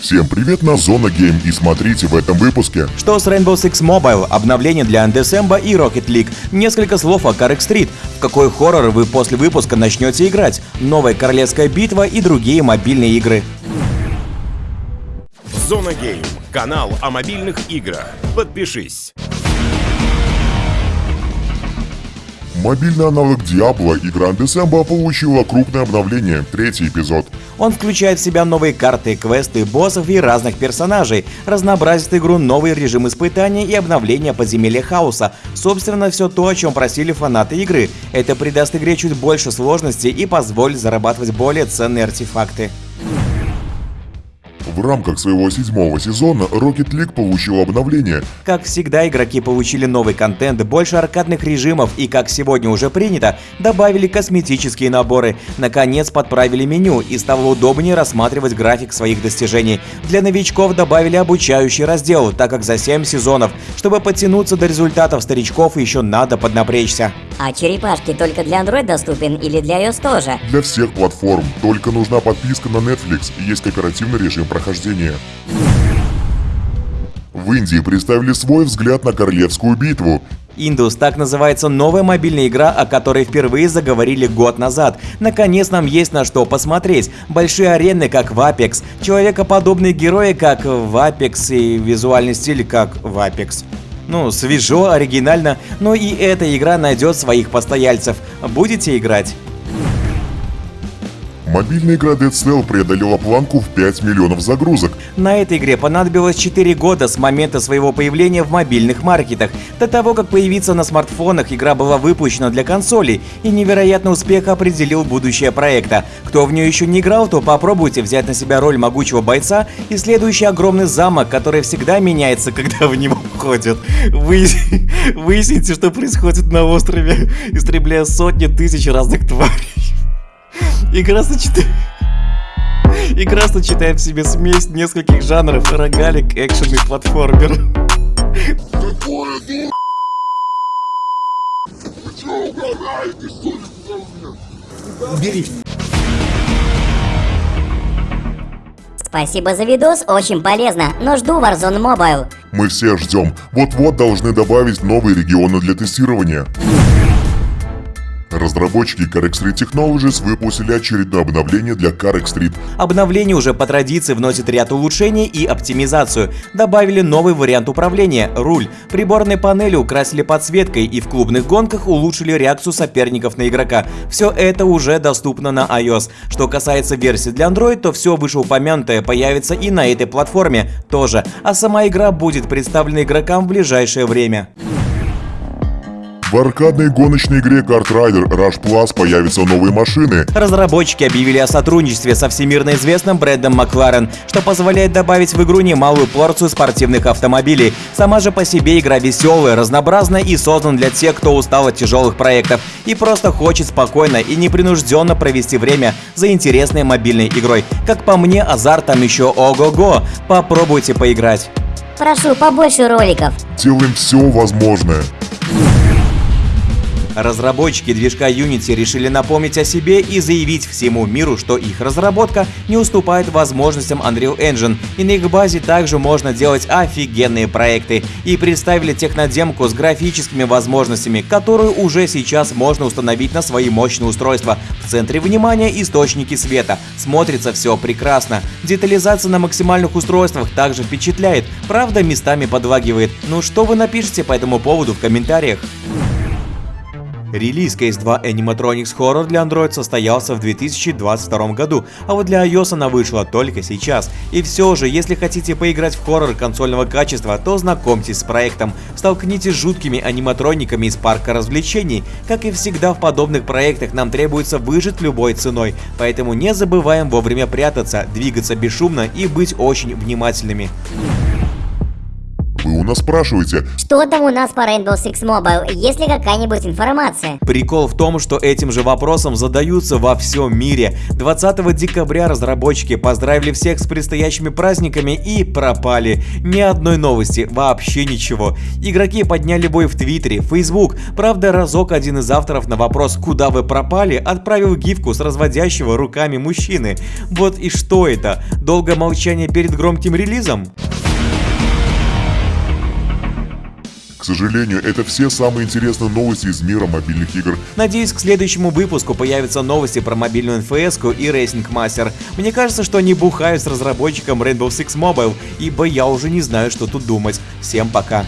Всем привет на Зона Гейм и смотрите в этом выпуске. Что с Rainbow Six Mobile, обновление для Undecember и Rocket League, несколько слов о CarX Street, в какой хоррор вы после выпуска начнете играть, новая королевская битва и другие мобильные игры. Зона Гейм. Канал о мобильных играх. Подпишись. Мобильный аналог Diablo игра Undecember получила крупное обновление, третий эпизод. Он включает в себя новые карты, квесты, боссов и разных персонажей, разнообразит игру новый режим испытания и обновление подземелья хаоса. Собственно, все то, о чем просили фанаты игры. Это придаст игре чуть больше сложности и позволит зарабатывать более ценные артефакты. В рамках своего седьмого сезона Rocket League получил обновление. Как всегда, игроки получили новый контент, больше аркадных режимов и, как сегодня уже принято, добавили косметические наборы. Наконец подправили меню и стало удобнее рассматривать график своих достижений. Для новичков добавили обучающий раздел, так как за 7 сезонов. Чтобы подтянуться до результатов старичков, еще надо поднапрячься. А черепашки только для Android доступен или для iOS тоже? Для всех платформ, только нужна подписка на Netflix и есть кооперативный режим прохождения. В Индии представили свой взгляд на королевскую битву. Индус – так называется новая мобильная игра, о которой впервые заговорили год назад. Наконец нам есть на что посмотреть. Большие арены, как в Apex, человекоподобные герои, как в Apex и визуальный стиль, как в Apex. Ну, свежо, оригинально, но и эта игра найдет своих постояльцев. Будете играть? Мобильная игра Dead Cell преодолела планку в 5 миллионов загрузок. На этой игре понадобилось 4 года с момента своего появления в мобильных маркетах. До того, как появиться на смартфонах, игра была выпущена для консолей, и невероятный успех определил будущее проекта. Кто в нее еще не играл, то попробуйте взять на себя роль могучего бойца и следующий огромный замок, который всегда меняется, когда в него входят. Выясните, что происходит на острове, истребляя сотни тысяч разных тварей. Игра сочетает... Игра сочетает в себе смесь нескольких жанров, рогалик, экшен и платформер. Бери. Спасибо за видос, очень полезно, но жду Warzone Mobile. Мы все ждем. Вот-вот должны добавить новые регионы для тестирования. Разработчики Carrick Street Technologies выпустили очередное обновление для Carrick Street. Обновление уже по традиции вносит ряд улучшений и оптимизацию. Добавили новый вариант управления – руль. Приборные панели украсили подсветкой и в клубных гонках улучшили реакцию соперников на игрока. Все это уже доступно на iOS. Что касается версии для Android, то все вышеупомянутое появится и на этой платформе тоже, а сама игра будет представлена игрокам в ближайшее время. В аркадной гоночной игре Kart Rider Rush Plus появятся новые машины. Разработчики объявили о сотрудничестве со всемирно известным брендом McLaren, что позволяет добавить в игру немалую порцию спортивных автомобилей. Сама же по себе игра веселая, разнообразная и создана для тех, кто устал от тяжелых проектов и просто хочет спокойно и непринужденно провести время за интересной мобильной игрой. Как по мне, азарт там еще ого-го. Попробуйте поиграть. Прошу, побольше роликов. Делаем все возможное. Разработчики движка Unity решили напомнить о себе и заявить всему миру, что их разработка не уступает возможностям Unreal Engine, и на их базе также можно делать офигенные проекты. И представили технодемку с графическими возможностями, которую уже сейчас можно установить на свои мощные устройства. В центре внимания источники света. Смотрится все прекрасно. Детализация на максимальных устройствах также впечатляет, правда местами подлагивает. Ну что вы напишите по этому поводу в комментариях? Релиз Case 2 Animatronics Horror для Android состоялся в 2022 году, а вот для iOS она вышла только сейчас. И все же, если хотите поиграть в хоррор консольного качества, то знакомьтесь с проектом. Столкнитесь с жуткими аниматрониками из парка развлечений. Как и всегда в подобных проектах нам требуется выжить любой ценой, поэтому не забываем вовремя прятаться, двигаться бесшумно и быть очень внимательными. Постоянно спрашиваете, Что там у нас по Rainbow Six Mobile? Есть ли какая-нибудь информация? Прикол в том, что этим же вопросом задаются во всем мире. 20 декабря разработчики поздравили всех с предстоящими праздниками и пропали. Ни одной новости, вообще ничего. Игроки подняли бой в Твиттере, Facebook. Правда, разок один из авторов на вопрос «Куда вы пропали?» отправил гифку с разводящего руками мужчины. Вот и что это? Долгое молчание перед громким релизом? К сожалению, это все самые интересные новости из мира мобильных игр. Надеюсь, к следующему выпуску появятся новости про мобильную НФС и Racing Master. Мне кажется, что они бухают с разработчиком Rainbow Six Mobile, ибо я уже не знаю, что тут думать. Всем пока.